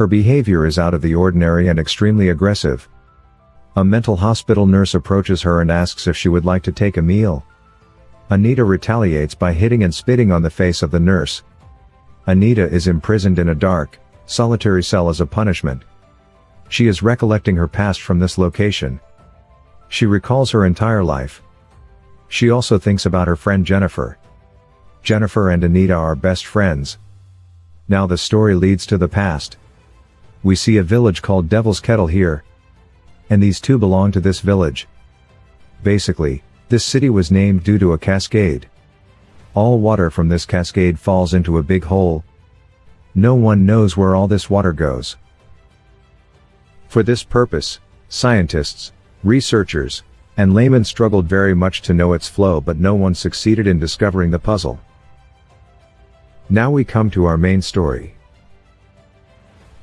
Her behavior is out of the ordinary and extremely aggressive. A mental hospital nurse approaches her and asks if she would like to take a meal. Anita retaliates by hitting and spitting on the face of the nurse. Anita is imprisoned in a dark, solitary cell as a punishment. She is recollecting her past from this location. She recalls her entire life. She also thinks about her friend Jennifer. Jennifer and Anita are best friends. Now the story leads to the past. We see a village called Devil's Kettle here. And these two belong to this village. Basically, this city was named due to a cascade. All water from this cascade falls into a big hole. No one knows where all this water goes. For this purpose, scientists, researchers, and laymen struggled very much to know its flow but no one succeeded in discovering the puzzle. Now we come to our main story.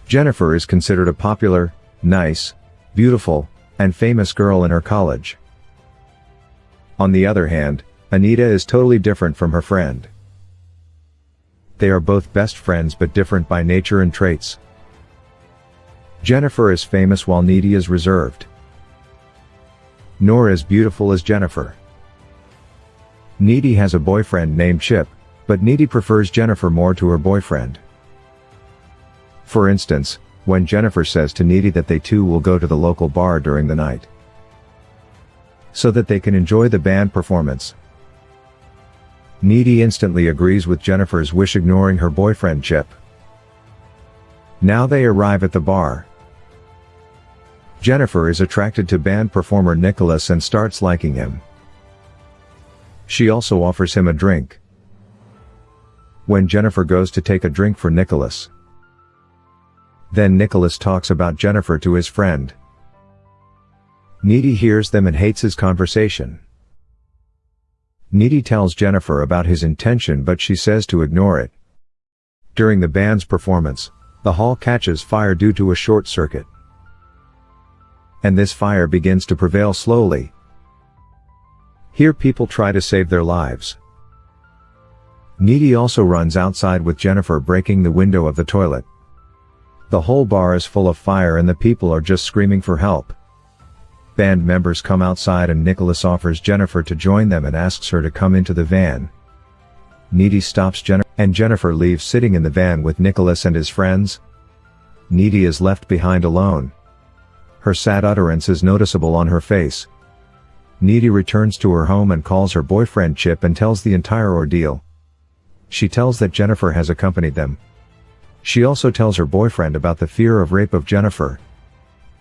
Jennifer is considered a popular, nice, beautiful, and famous girl in her college. On the other hand, Anita is totally different from her friend. They are both best friends but different by nature and traits. Jennifer is famous while Needy is reserved. Nor as beautiful as Jennifer. Needy has a boyfriend named Chip, but Needy prefers Jennifer more to her boyfriend. For instance, when Jennifer says to Needy that they too will go to the local bar during the night so that they can enjoy the band performance. Needy instantly agrees with Jennifer's wish ignoring her boyfriend Chip. Now they arrive at the bar. Jennifer is attracted to band performer Nicholas and starts liking him. She also offers him a drink. When Jennifer goes to take a drink for Nicholas. Then Nicholas talks about Jennifer to his friend. Needy hears them and hates his conversation. Needy tells Jennifer about his intention but she says to ignore it. During the band's performance, the hall catches fire due to a short circuit. And this fire begins to prevail slowly. Here people try to save their lives. Needy also runs outside with Jennifer breaking the window of the toilet. The whole bar is full of fire and the people are just screaming for help. Band members come outside and Nicholas offers Jennifer to join them and asks her to come into the van. Needy stops Jennifer and Jennifer leaves sitting in the van with Nicholas and his friends. Needy is left behind alone. Her sad utterance is noticeable on her face. Needy returns to her home and calls her boyfriend Chip and tells the entire ordeal. She tells that Jennifer has accompanied them. She also tells her boyfriend about the fear of rape of Jennifer.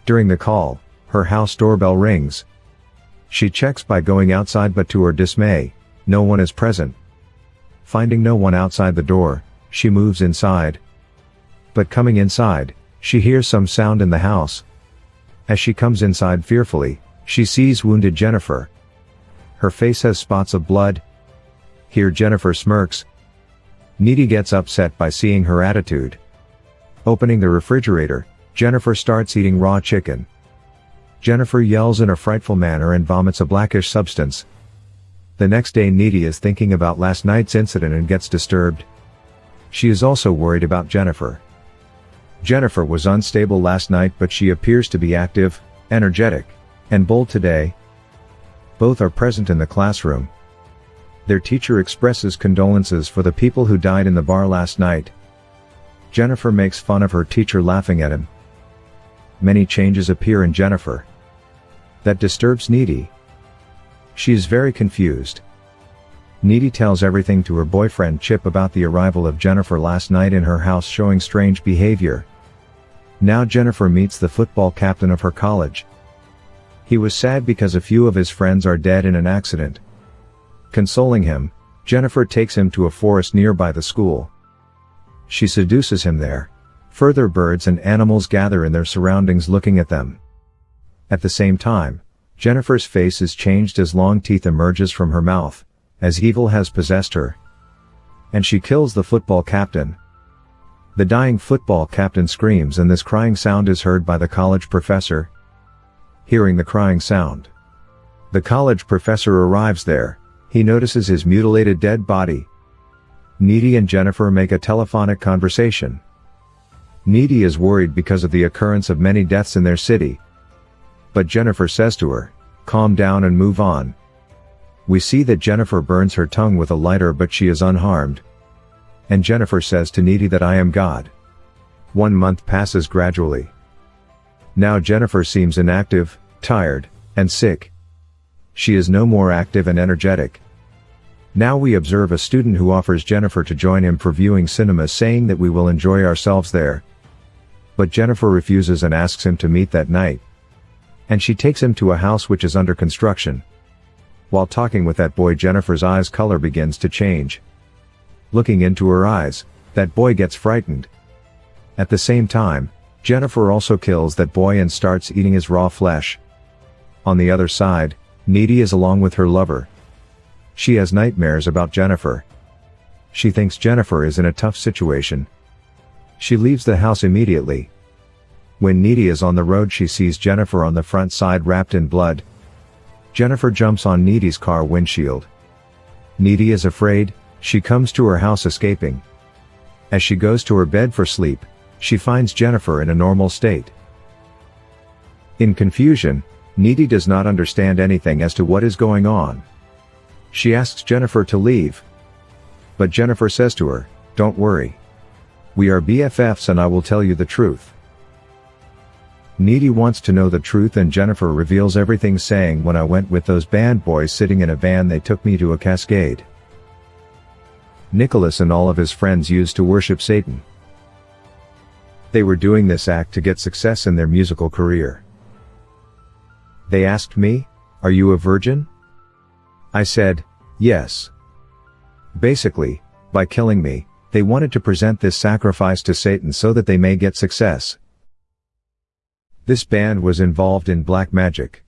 During the call, her house doorbell rings. She checks by going outside but to her dismay, no one is present. Finding no one outside the door, she moves inside. But coming inside, she hears some sound in the house. As she comes inside fearfully, she sees wounded Jennifer. Her face has spots of blood. Here Jennifer smirks. Needy gets upset by seeing her attitude. Opening the refrigerator, Jennifer starts eating raw chicken. Jennifer yells in a frightful manner and vomits a blackish substance. The next day Needy is thinking about last night's incident and gets disturbed. She is also worried about Jennifer. Jennifer was unstable last night but she appears to be active, energetic, and bold today. Both are present in the classroom. Their teacher expresses condolences for the people who died in the bar last night. Jennifer makes fun of her teacher laughing at him. Many changes appear in Jennifer. That disturbs Needy. She is very confused. Needy tells everything to her boyfriend Chip about the arrival of Jennifer last night in her house showing strange behavior. Now Jennifer meets the football captain of her college. He was sad because a few of his friends are dead in an accident. Consoling him, Jennifer takes him to a forest nearby the school. She seduces him there. Further birds and animals gather in their surroundings looking at them. At the same time, Jennifer's face is changed as long teeth emerges from her mouth, as evil has possessed her. And she kills the football captain. The dying football captain screams and this crying sound is heard by the college professor. Hearing the crying sound. The college professor arrives there, he notices his mutilated dead body. Needy and Jennifer make a telephonic conversation. Needy is worried because of the occurrence of many deaths in their city. But Jennifer says to her, calm down and move on. We see that Jennifer burns her tongue with a lighter but she is unharmed. And Jennifer says to Needy that I am God. One month passes gradually. Now Jennifer seems inactive, tired, and sick. She is no more active and energetic. Now we observe a student who offers Jennifer to join him for viewing cinema saying that we will enjoy ourselves there. But Jennifer refuses and asks him to meet that night. And she takes him to a house which is under construction. While talking with that boy Jennifer's eyes color begins to change. Looking into her eyes, that boy gets frightened. At the same time, Jennifer also kills that boy and starts eating his raw flesh. On the other side, Needy is along with her lover. She has nightmares about Jennifer. She thinks Jennifer is in a tough situation. She leaves the house immediately. When Needy is on the road she sees Jennifer on the front side wrapped in blood. Jennifer jumps on Needy's car windshield. Needy is afraid, she comes to her house escaping. As she goes to her bed for sleep, she finds Jennifer in a normal state. In confusion, Needy does not understand anything as to what is going on. She asks Jennifer to leave. But Jennifer says to her, don't worry. We are BFFs and I will tell you the truth. Needy wants to know the truth and Jennifer reveals everything saying when I went with those band boys sitting in a van they took me to a cascade. Nicholas and all of his friends used to worship Satan. They were doing this act to get success in their musical career. They asked me, are you a virgin? I said, yes. Basically, by killing me, they wanted to present this sacrifice to Satan so that they may get success. This band was involved in black magic.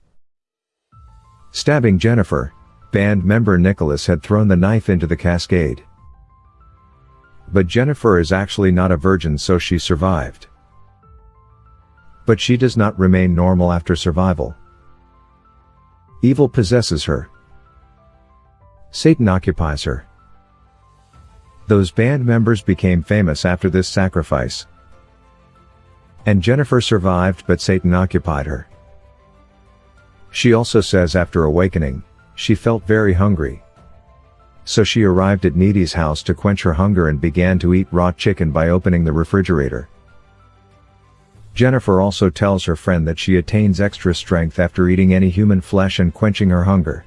Stabbing Jennifer, band member Nicholas had thrown the knife into the cascade. But Jennifer is actually not a virgin so she survived. But she does not remain normal after survival. Evil possesses her. Satan occupies her. Those band members became famous after this sacrifice. And Jennifer survived but Satan occupied her. She also says after awakening, she felt very hungry. So she arrived at Needy's house to quench her hunger and began to eat raw chicken by opening the refrigerator. Jennifer also tells her friend that she attains extra strength after eating any human flesh and quenching her hunger.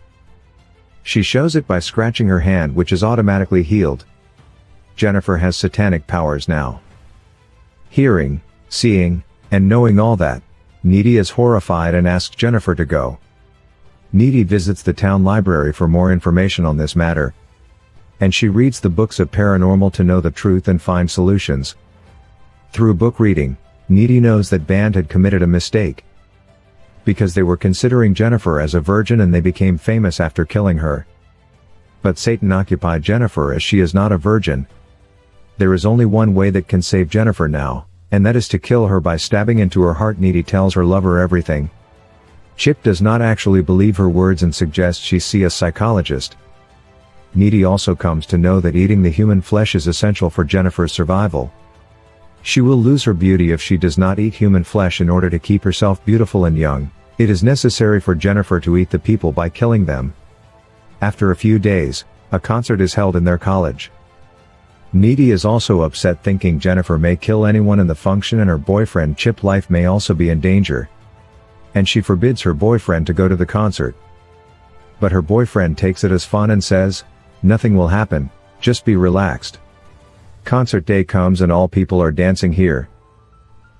She shows it by scratching her hand which is automatically healed. Jennifer has satanic powers now. Hearing, seeing, and knowing all that, Needy is horrified and asks Jennifer to go. Needy visits the town library for more information on this matter. And she reads the books of paranormal to know the truth and find solutions. Through book reading, Needy knows that Band had committed a mistake. Because they were considering Jennifer as a virgin and they became famous after killing her. But Satan occupied Jennifer as she is not a virgin. There is only one way that can save Jennifer now, and that is to kill her by stabbing into her heart Needy tells her lover everything. Chip does not actually believe her words and suggests she see a psychologist. Needy also comes to know that eating the human flesh is essential for Jennifer's survival. She will lose her beauty if she does not eat human flesh in order to keep herself beautiful and young. It is necessary for Jennifer to eat the people by killing them. After a few days, a concert is held in their college. Needy is also upset thinking Jennifer may kill anyone in the function and her boyfriend Chip life may also be in danger. And she forbids her boyfriend to go to the concert. But her boyfriend takes it as fun and says, nothing will happen, just be relaxed. Concert day comes and all people are dancing here.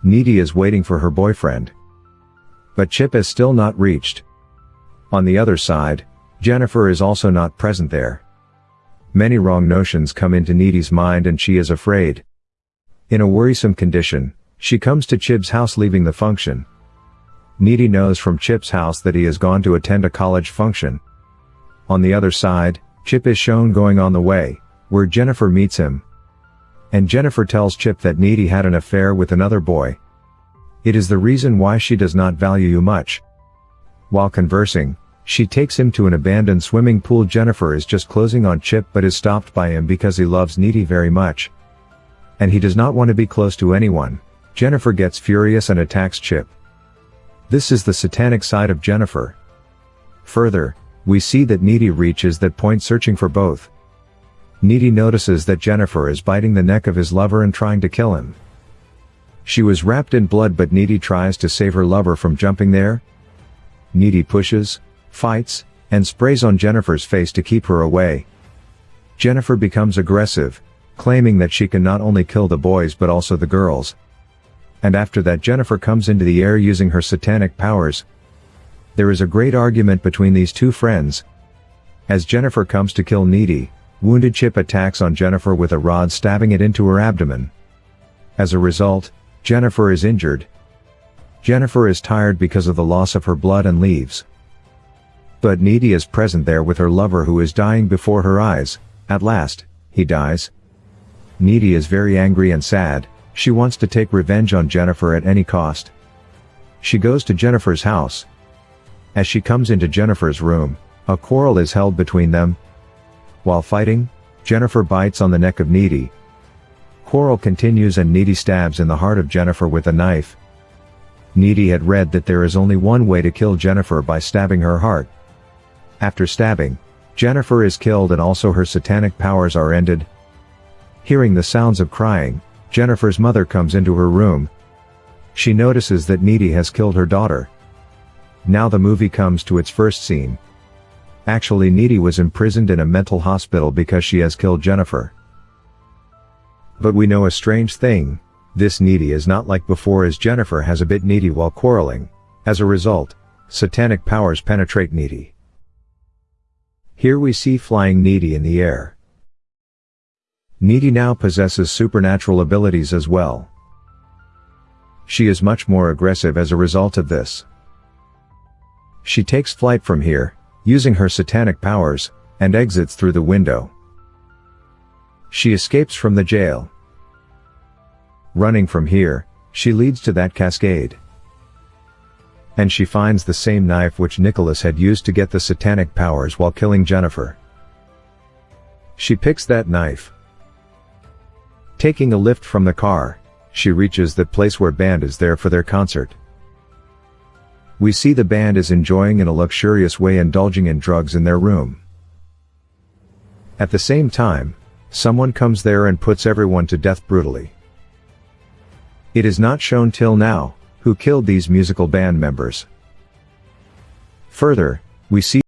Needy is waiting for her boyfriend. But Chip is still not reached. On the other side, Jennifer is also not present there. Many wrong notions come into Needy's mind and she is afraid. In a worrisome condition, she comes to Chip's house leaving the function. Needy knows from Chip's house that he has gone to attend a college function. On the other side, Chip is shown going on the way, where Jennifer meets him, and Jennifer tells Chip that Needy had an affair with another boy. It is the reason why she does not value you much. While conversing, she takes him to an abandoned swimming pool Jennifer is just closing on Chip but is stopped by him because he loves Needy very much. And he does not want to be close to anyone. Jennifer gets furious and attacks Chip. This is the satanic side of Jennifer. Further, we see that Needy reaches that point searching for both. Needy notices that Jennifer is biting the neck of his lover and trying to kill him. She was wrapped in blood but Needy tries to save her lover from jumping there. Needy pushes, fights, and sprays on Jennifer's face to keep her away. Jennifer becomes aggressive, claiming that she can not only kill the boys but also the girls. And after that Jennifer comes into the air using her satanic powers. There is a great argument between these two friends. As Jennifer comes to kill Needy, wounded Chip attacks on Jennifer with a rod stabbing it into her abdomen. As a result, Jennifer is injured. Jennifer is tired because of the loss of her blood and leaves. But Needy is present there with her lover who is dying before her eyes, at last, he dies. Needy is very angry and sad, she wants to take revenge on Jennifer at any cost. She goes to Jennifer's house. As she comes into Jennifer's room, a quarrel is held between them. While fighting, Jennifer bites on the neck of Needy, Quarrel continues and Needy stabs in the heart of Jennifer with a knife. Needy had read that there is only one way to kill Jennifer by stabbing her heart. After stabbing, Jennifer is killed and also her satanic powers are ended. Hearing the sounds of crying, Jennifer's mother comes into her room. She notices that Needy has killed her daughter. Now the movie comes to its first scene. Actually Needy was imprisoned in a mental hospital because she has killed Jennifer. But we know a strange thing, this needy is not like before as Jennifer has a bit needy while quarreling. As a result, satanic powers penetrate needy. Here we see flying needy in the air. Needy now possesses supernatural abilities as well. She is much more aggressive as a result of this. She takes flight from here, using her satanic powers, and exits through the window. She escapes from the jail. Running from here, she leads to that cascade. And she finds the same knife which Nicholas had used to get the satanic powers while killing Jennifer. She picks that knife. Taking a lift from the car, she reaches the place where band is there for their concert. We see the band is enjoying in a luxurious way indulging in drugs in their room. At the same time, Someone comes there and puts everyone to death brutally. It is not shown till now, who killed these musical band members. Further, we see